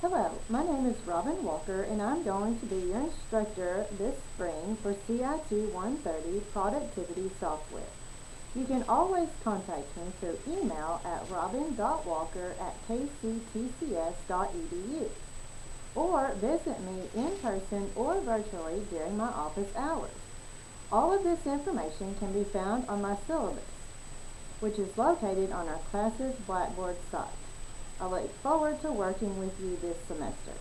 Hello, my name is Robin Walker and I'm going to be your instructor this spring for CIT 130 Productivity Software. You can always contact me through email at robin.walker at kctcs.edu or visit me in person or virtually during my office hours. All of this information can be found on my syllabus, which is located on our classes Blackboard site. I look forward to working with you this semester.